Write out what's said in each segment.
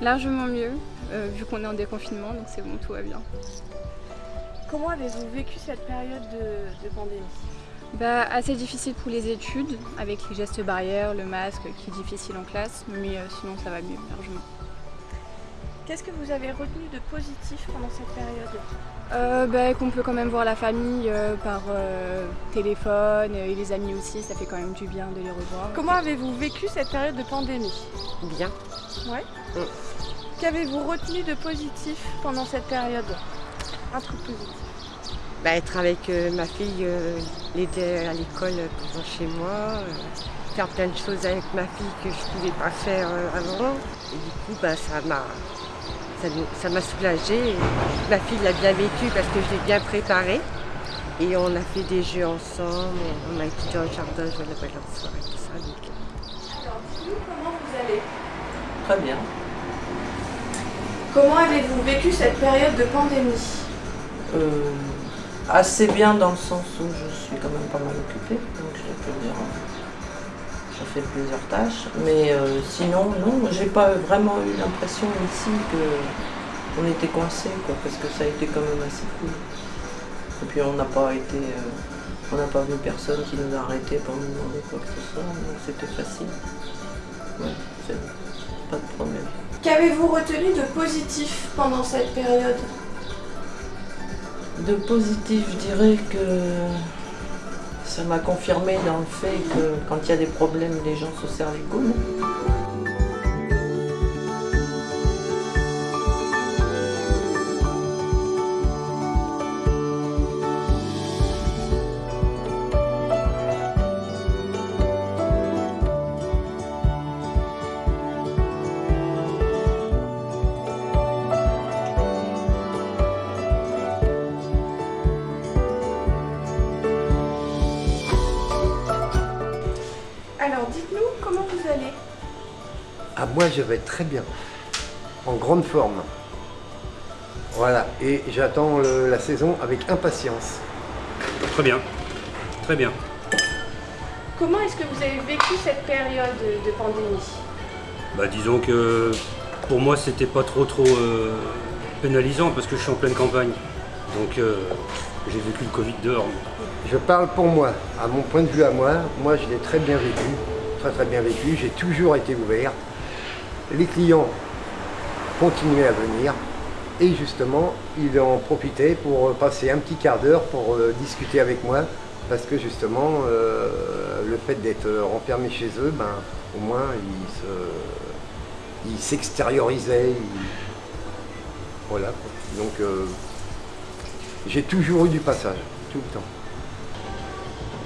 Largement mieux, euh, vu qu'on est en déconfinement, donc c'est bon, tout va bien. Comment avez-vous vécu cette période de, de pandémie? Bah, Assez difficile pour les études, avec les gestes barrières, le masque qui est difficile en classe, mais euh, sinon ça va mieux, largement. Qu'est-ce que vous avez retenu de positif pendant cette période euh, bah, Qu'on peut quand même voir la famille euh, par euh, téléphone et les amis aussi, ça fait quand même du bien de les revoir. Comment avez-vous vécu cette période de pandémie? Bien. Ouais. Mm. Qu'avez-vous retenu de positif pendant cette période? Un truc positif. Bah, être avec euh, ma fille, euh, l'aider à l'école pendant chez moi, euh, faire plein de choses avec ma fille que je ne pouvais pas faire euh, avant. Et du coup, bah, ça m'a ça, m'a soulagée. Ma fille l'a bien vécu parce que je l'ai bien préparée. Et on a fait des jeux ensemble, on a été dans le jardin, à la balle en soirée, tout ça. donc, euh, Alors, dites-nous comment vous allez Très bien. Comment avez-vous vécu cette période de pandémie? Euh, assez bien dans le sens où je suis quand même pas mal occupée, donc je peux dire, j'ai fait plusieurs tâches. Mais euh, sinon, non, j'ai pas vraiment eu l'impression ici que on était coincé, quoi, parce que ça a été quand même assez cool. Et puis on n'a pas été, euh, on n'a pas vu personne qui nous a arrêtés pour nous demander quoi que ce soit, donc c'était facile. Ouais, pas de problème. Qu'avez-vous retenu de positif pendant cette période? De positif, je dirais que ça m'a confirmé dans le fait que quand il y a des problèmes, les gens se serrent les coudes. Ah, moi, je vais très bien. En grande forme. Voilà. Et j'attends la saison avec impatience. Très bien, très bien. Comment est-ce que vous avez vécu cette période de pandémie? Bah, disons que pour moi c'était pas trop trop euh, pénalisant parce que je suis en pleine campagne. Donc euh, j'ai vécu le Covid dehors. Je parle pour moi, à mon point de vue à moi. Moi, je l'ai très bien vécu. Très, très bien vécu. J'ai toujours été ouvert. Les clients continuaient à venir. Et justement, ils en profitaient pour passer un petit quart d'heure pour euh, discuter avec moi. Parce que justement, euh, le fait d'être renfermé chez eux, ben, au moins, ils se- ils s'extériorisaient. Voilà. Donc, euh, j'ai toujours eu du passage, tout le temps.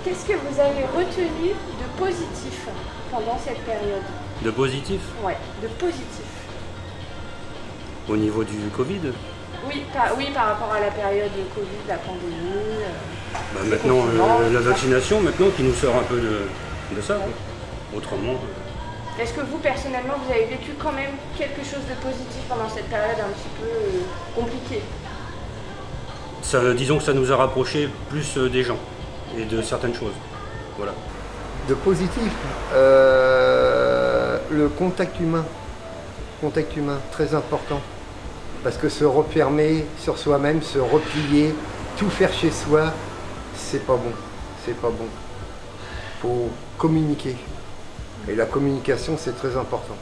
Qu'est-ce que vous avez retenu de positif pendant cette période? De positif Ouais, de positif. au niveau du Covid. Oui par, oui, par rapport à la période de Covid, la pandémie. euh, Bah, maintenant euh, la vaccination maintenant qui nous sort un peu de, de ça. Autrement, euh, Est-ce que vous, personnellement, vous avez vécu quand même quelque chose de positif pendant cette période un petit peu euh, compliquée? Ça, disons que ça nous a rapprochés plus euh, des gens et de certaines choses. Voilà. De positif, euh, le contact humain. Contact humain, très important. Parce que se refermer sur soi-même, se replier, tout faire chez soi, c'est pas bon. C'est pas bon. Faut communiquer. Et la communication, c'est très important.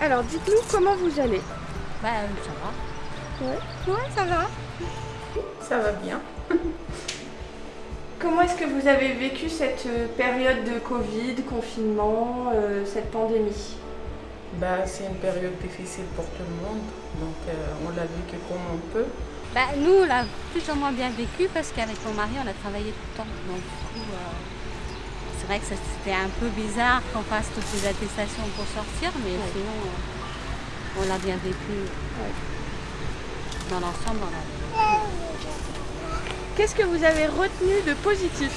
Alors, dites-nous comment vous allez Bah, euh, ça va. Ouais, ouais ça va. Ça va bien. Comment est-ce que vous avez vécu cette euh, période de Covid, confinement, euh, cette pandémie? Bah, c'est une période difficile pour tout le monde, donc euh, on l'a vécu comme on peut. Bah, nous, on l'a plus ou moins bien vécu parce qu'avec mon mari, on a travaillé tout le temps. Donc, du coup, euh, c'est vrai que c'était un peu bizarre qu'on fasse toutes ces attestations pour sortir, mais sinon, euh, on l'a bien vécu. Dans l'ensemble, on l'a vécu. Qu'est-ce que vous avez retenu de positif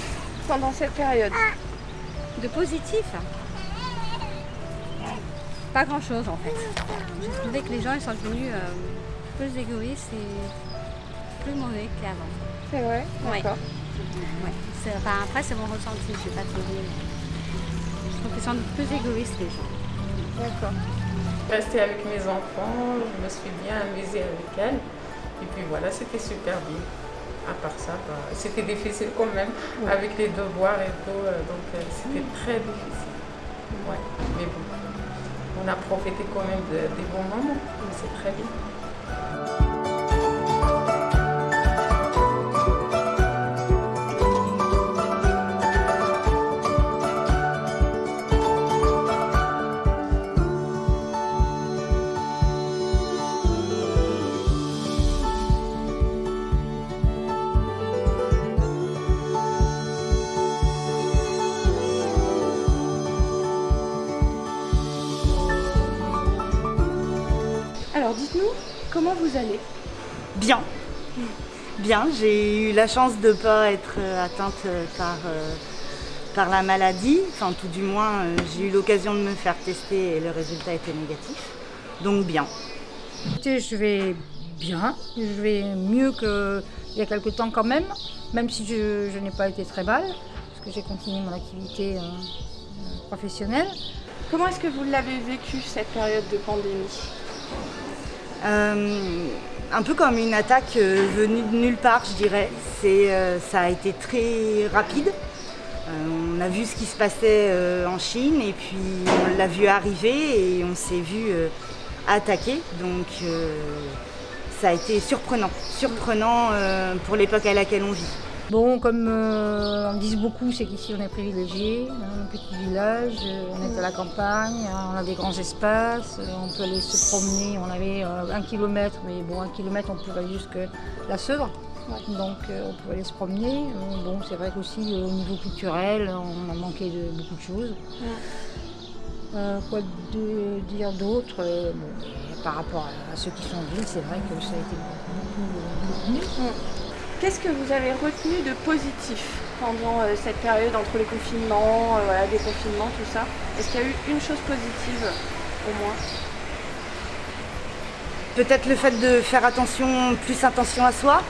pendant cette période De positif Pas grand-chose en fait. J'ai trouvé que les gens ils sont devenus euh, plus égoïstes et plus mauvais qu'avant. C'est vrai Ouais. D'accord. Ouais. Enfin, après, c'est mon ressenti, je vais pas dire. Je trouve qu'ils sont plus égoïstes, les gens. D'accord. Rester avec mes enfants, je me suis bien amusée avec elles. Et puis voilà, c'était super bien. À part ça, bah, c'était difficile quand même, avec les devoirs et tout. euh, donc euh, c'était très difficile. Ouais. Mais bon, on a profité quand même de- des bons moments. C'est très bien. Comment vous allez? Bien. Bien, j'ai eu la chance de ne pas être euh, atteinte euh, par, euh, par la maladie. Enfin, tout du moins, euh, j'ai eu l'occasion de me faire tester et le résultat était négatif. Donc bien. Écoutez, je vais bien, je vais mieux qu'il y a quelque temps quand même, même si je, je n'ai pas été très mal, parce que j'ai continué mon activité euh, professionnelle. Comment est-ce que vous l'avez vécu cette période de pandémie? Un peu comme une attaque euh, venue de nulle part, je dirais. Euh, ça a été très rapide. Euh, on a vu ce qui se passait euh, en Chine et puis on l'a vu arriver et on s'est vu euh, attaquer. Donc euh, ça a été surprenant. Surprenant euh, pour l'époque à laquelle on vit. Bon, comme euh, on me dit beaucoup, c'est qu'ici on est privilégié, un petit village, euh, on est à la campagne, hein, on a des grands espaces, euh, on peut aller se promener, on avait euh, un kilomètre, mais bon, un kilomètre on peut aller jusque la Seuvre, donc euh, on peut aller se promener. Bon, c'est vrai qu'aussi au niveau culturel, on a manqué de beaucoup de choses. Quoi de- dire d'autre bon, Par rapport à, à ceux qui sont en ville, c'est vrai que ça a été beaucoup, beaucoup mieux. Qu'est-ce que vous avez retenu de positif pendant euh, cette période entre les confinements, euh, voilà, déconfinements, tout ça? Est-ce qu'il y a eu une chose positive au moins? Peut-être le fait de faire attention, plus attention à soi.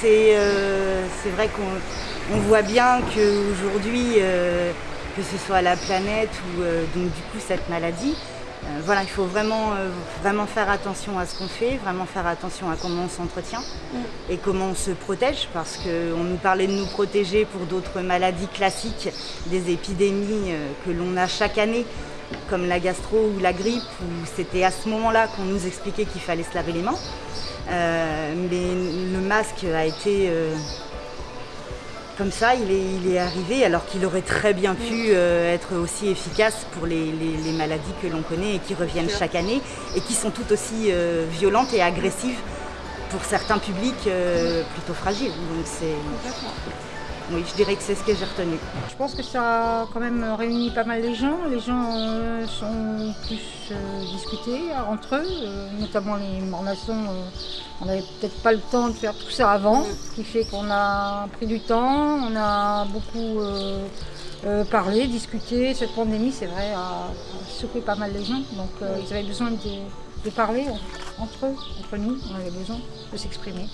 C'est euh, vrai qu'on on voit bien qu'aujourd'hui, euh, que ce soit la planète ou donc du coup cette maladie, voilà, il faut vraiment, euh, vraiment faire attention à ce qu'on fait, vraiment faire attention à comment on s'entretient et comment on se protège, parce qu'on nous parlait de nous protéger pour d'autres maladies classiques, des épidémies euh, que l'on a chaque année, comme la gastro ou la grippe, où c'était à ce moment-là qu'on nous expliquait qu'il fallait se laver les mains. Euh, mais le masque a été euh, comme ça, il est, il est arrivé alors qu'il aurait très bien pu euh, être aussi efficace pour les, les- les maladies que l'on connaît et qui reviennent chaque année et qui sont tout aussi euh, violentes et agressives pour certains publics euh, plutôt fragiles. Donc c'est, oui, je dirais que c'est ce que j'ai retenu. Je pense que ça a quand même réuni pas mal les gens. Les gens euh, sont plus euh, discutés entre eux, euh, notamment les mornassons. on n'avait peut-être pas le temps de faire tout ça avant, ce qui fait qu'on a pris du temps, on a beaucoup parlé, discuté. Cette pandémie, c'est vrai, a, secoué pas mal les gens. Donc ils avaient besoin de parler entre eux, entre nous. On avait besoin de s'exprimer.